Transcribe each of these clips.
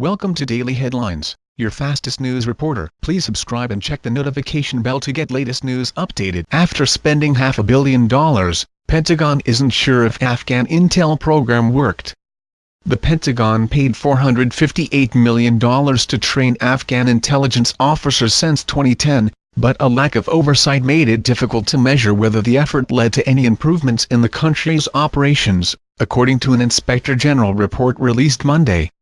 Welcome to Daily Headlines, your fastest news reporter. Please subscribe and check the notification bell to get latest news updated. After spending half a billion dollars, Pentagon isn't sure if Afghan intel program worked. The Pentagon paid $458 million to train Afghan intelligence officers since 2010, but a lack of oversight made it difficult to measure whether the effort led to any improvements in the country's operations, according to an Inspector General report released Monday.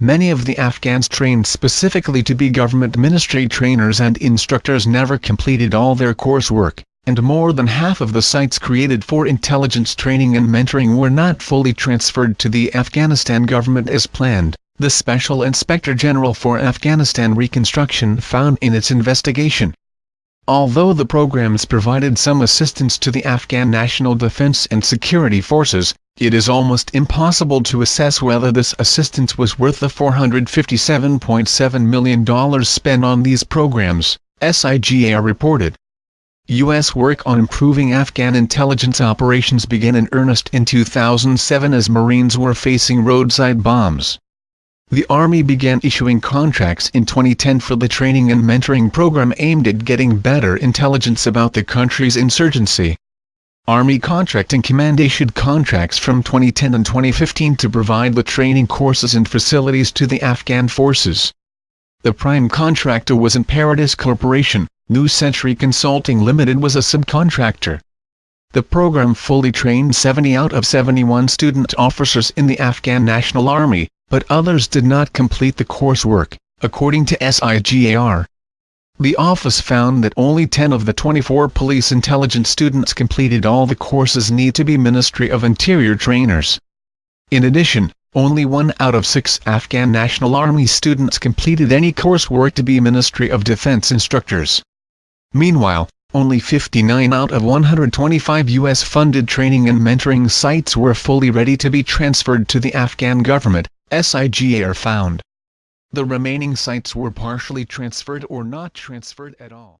Many of the Afghans trained specifically to be government ministry trainers and instructors never completed all their coursework, and more than half of the sites created for intelligence training and mentoring were not fully transferred to the Afghanistan government as planned, the Special Inspector General for Afghanistan Reconstruction found in its investigation. Although the programs provided some assistance to the Afghan National Defense and Security Forces, it is almost impossible to assess whether this assistance was worth the $457.7 million spent on these programs, SIGAR reported. U.S. work on improving Afghan intelligence operations began in earnest in 2007 as Marines were facing roadside bombs. The Army began issuing contracts in 2010 for the training and mentoring program aimed at getting better intelligence about the country's insurgency. Army Contracting Command issued contracts from 2010 and 2015 to provide the training courses and facilities to the Afghan forces. The prime contractor was Imperatis Corporation, New Century Consulting Limited was a subcontractor. The program fully trained 70 out of 71 student officers in the Afghan National Army, but others did not complete the coursework, according to SIGAR. The office found that only 10 of the 24 police intelligence students completed all the courses need to be Ministry of Interior trainers. In addition, only one out of six Afghan National Army students completed any coursework to be Ministry of Defense instructors. Meanwhile, only 59 out of 125 U.S.-funded training and mentoring sites were fully ready to be transferred to the Afghan government, SIGAR found. The remaining sites were partially transferred or not transferred at all.